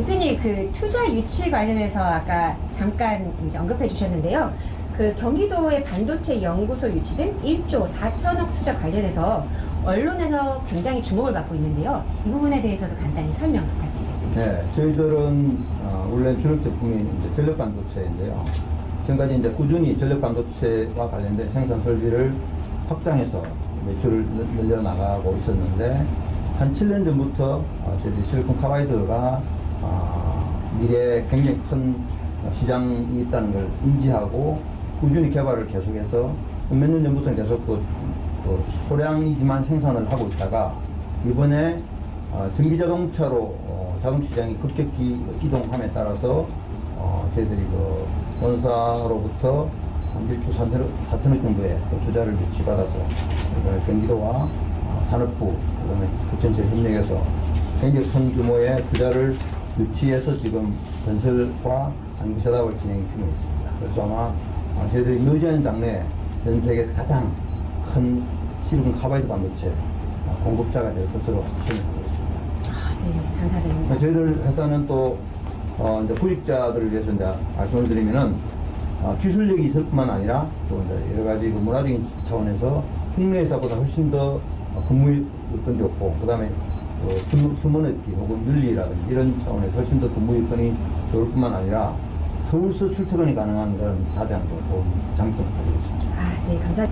대표님 그 투자 유치 관련해서 아까 잠깐 이제 언급해 주셨는데요. 그 경기도의 반도체 연구소 유치 등 1조 4천억 투자 관련해서 언론에서 굉장히 주목을 받고 있는데요. 이 부분에 대해서도 간단히 설명 부탁드리겠습니다. 네, 저희들은 어, 원래 주력 제품이 이제 전력 반도체인데요. 지금까지 이제 꾸준히 전력 반도체와 관련된 생산 설비를 확장해서 매출을 늘- 늘려나가고 있었는데 한 7년 전부터 어, 저희들이 실리콘 카바이드가 어, 미래에 굉장히 큰 시장이 있다는 걸 인지하고 꾸준히 개발을 계속해서 몇 년 전부터는 계속 그, 그 소량이지만 생산을 하고 있다가 이번에 어, 전기 자동차로 어, 자동차 시장이 급격히 이동함에 따라서 어, 저희들이 그 본사로부터 한 1조 4천억, 4천억 정도의 그 투자를 유치받아서 경기도와 어, 산업부 그다음에 부천시 협력해서 굉장히 큰 규모의 투자를 유치해서 지금 건설과 장비 setup을 진행 중에 있습니다. 그래서 아마 어, 저희들이 늦은 장래에 전 세계에서 가장 큰 실리콘 카바이드 반도체 어, 공급자가 될 것으로 확신을 하고 있습니다. 아, 네, 감사드립니다. 저희들 회사는 또 어, 이제 구직자들을 위해서 이제 말씀을 드리면은 어, 기술력이 있을 뿐만 아니라 또 이제 여러 가지 그 문화적인 차원에서 국내 회사보다 훨씬 더 어, 근무 여건이 좋고 그다음에 어, 휴- 휴머니티 혹은 윤리라든지 이런 차원에서 훨씬 더 근무 여건이 좋을 뿐만 아니라 서울서 출퇴근이 가능한 그런 가장 더 좋은 장점을 가지고 있습니다. 아, 네, 감사.